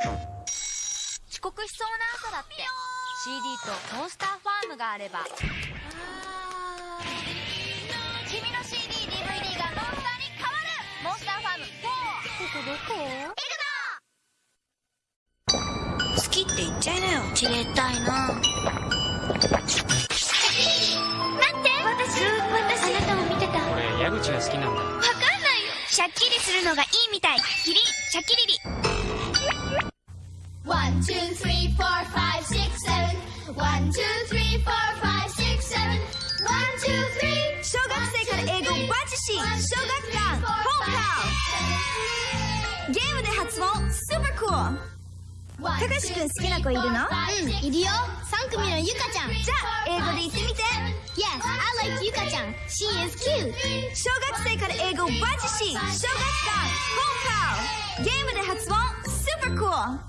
遅刻しそうな朝だって。CD とスターファームがあれば。君の CDDVD がモンスターに変わるモンスターファーム4ここどこ好きって言っちゃいなよ。知りたいな。待って？私私あなたを見てた？俺矢口が好きなんだわかんないよ。シャッキリするのがいいみたい。キリンシャキリリ two, three, four, five, six, seven. One, two, three, four, five, six, seven. One, two, three. 小学生から英語バチシ小学館本校ゲームで発音スーパークールたかしくん好きな子いるの？うん、いるよ。三組のゆかちゃん。じゃあ英語で言ってみて Yes, I like ゆかちゃん。She is cute. 小学生から英語バチシ小学館本校ゲームで発音スーパークール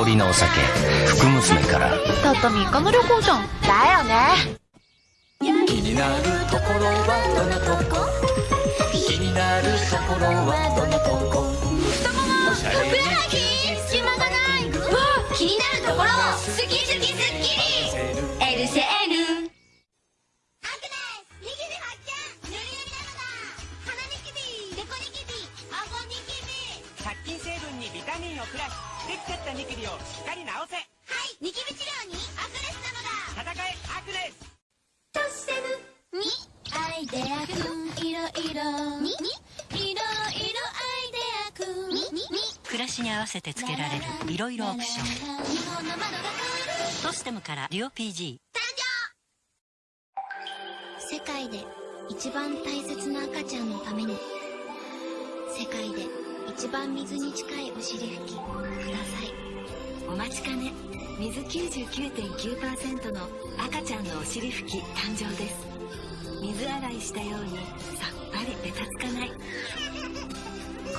香りのお酒福娘からたった3日の旅行じゃんだよね気になるところはどのとこ？気になるところはどのとこ？ふくらはぎ隙間がない。気になるところ。好き好きスッキリ。エルセーヌ。アグネス、ニキビ発見。塗り塗りなのだ。鼻ニキビ、デコニキビ、顎ニキビ。殺菌成分にビタミンをプラスできちゃったニキビをしっかり治せ。はい、ニキビ治療にアグネスなのだ。戦えアクネス。トッセブにアイデアくんいろいろにいろいろアイデアくんにに暮らしに合わせてつけられるいろいろオプション日本の窓が変わるトステムからデュオ PG 世界で一番大切な赤ちゃんのために。世界で一番水に近いお尻拭きお待ちかね。水99.9%の赤ちゃんのお尻拭き誕生です。水洗いしたようにさっぱりベタつかない。こ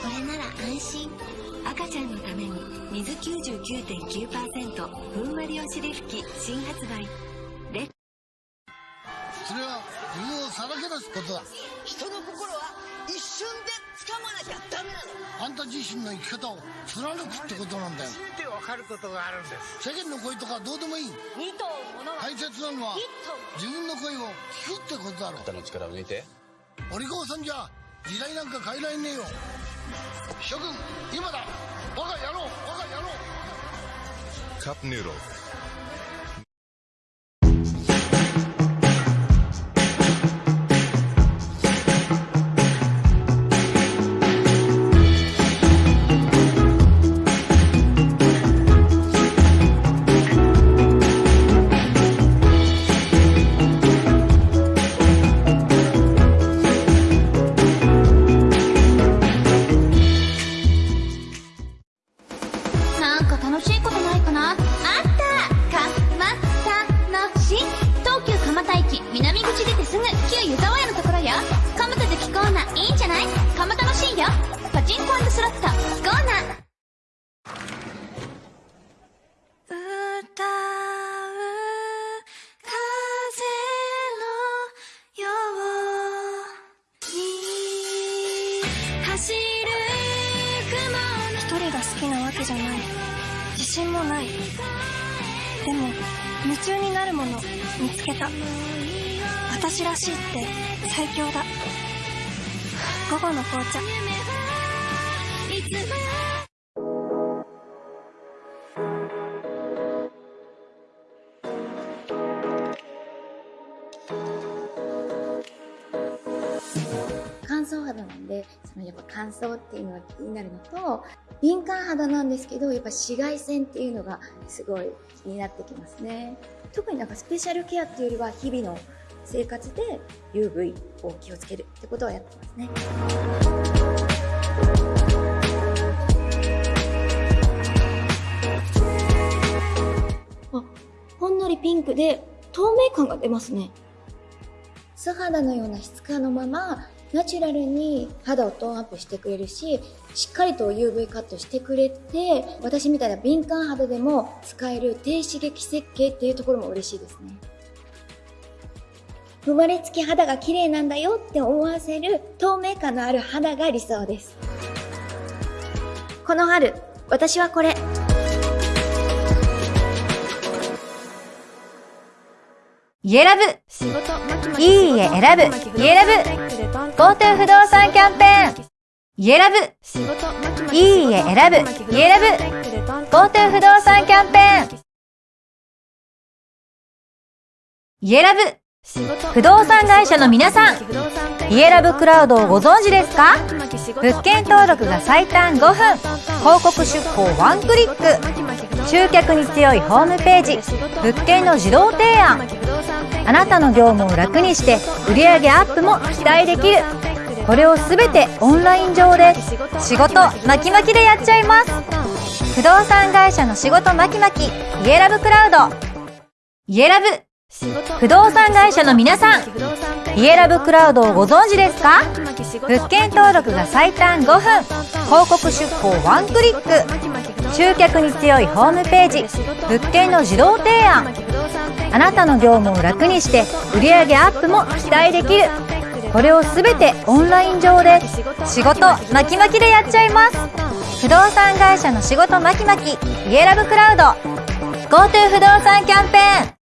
れなら安心。赤ちゃんのために水99.9%ふんわりお尻拭き新発売。レそれは自分をさらけ出すことだ。人の心は一瞬で掴まなきゃダメなの。あんた自身の生き方を貫くってことなんだよ。てわかることがあるんです。世間の声とかどうでもいい。二頭ものは大切なのは一頭。自分の声を聞くってことだろ肩の力を抜いて。お利口さんじゃ時代なんか変えられねえよ。諸君今だ。我が野郎我が野郎。カップヌードルいいんじゃない？蒲田楽しいよ。パチンコスロット。聞こうな歌う風のように走る雲一人が好きなわけじゃない。自信もない。でも夢中になるもの見つけた。私らしいって最強だ。午後の紅茶。乾燥肌なんでそのやっぱ乾燥っていうのが気になるのと敏感肌なんですけどやっぱ紫外線っていうのがすごい気になってきますね。特になんかスペシャルケアっていうよりは日々の生活で UV を気をつけるってことはやってますねあほんのりピンクで透明感が出ますね素肌のような質感のままナチュラルに肌をトーンアップしてくれるし、しっかりと UV カットしてくれて、私みたいな敏感肌でも使える低刺激設計っていうところも嬉しいですね。生まれつき肌が綺麗なんだよって思わせる透明感のある肌が理想です。この春、私はこれ。家ラブ。いい家選ぶ。家ラブ。GoTo 不動産キャンペーン。家ラブ。いい家選ぶ。家ラブ。GoTo 不動産キャンペーン。家ラブ不動産会社の皆さん家ラブクラウドをご存知ですか？物件登録が最短5分。広告出稿ワンクリック。集客に強いホームページ。物件の自動提案。あなたの業務を楽にして売上アップも期待できる。これをすべてオンライン上で仕事巻き巻きでやっちゃいます。不動産会社の仕事巻き巻き。家ラブクラウド。家ラブ。不動産会社の皆さん家ラブクラウドをご存知ですか？物件登録が最短5分。広告出稿ワンクリック。集客に強いホームページ。物件の自動提案。あなたの業務を楽にして売上アップも期待できる。これをすべてオンライン上で仕事巻き巻きでやっちゃいます。不動産会社の仕事巻き巻き。家ラブクラウド。GoTo 不動産キャンペーン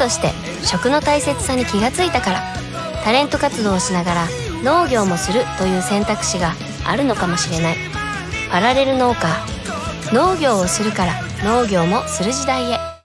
として食の大切さに気がついたからタレント活動をしながら農業もするという選択肢があるのかもしれない。パラレル農家農業をするから農業もする時代へ。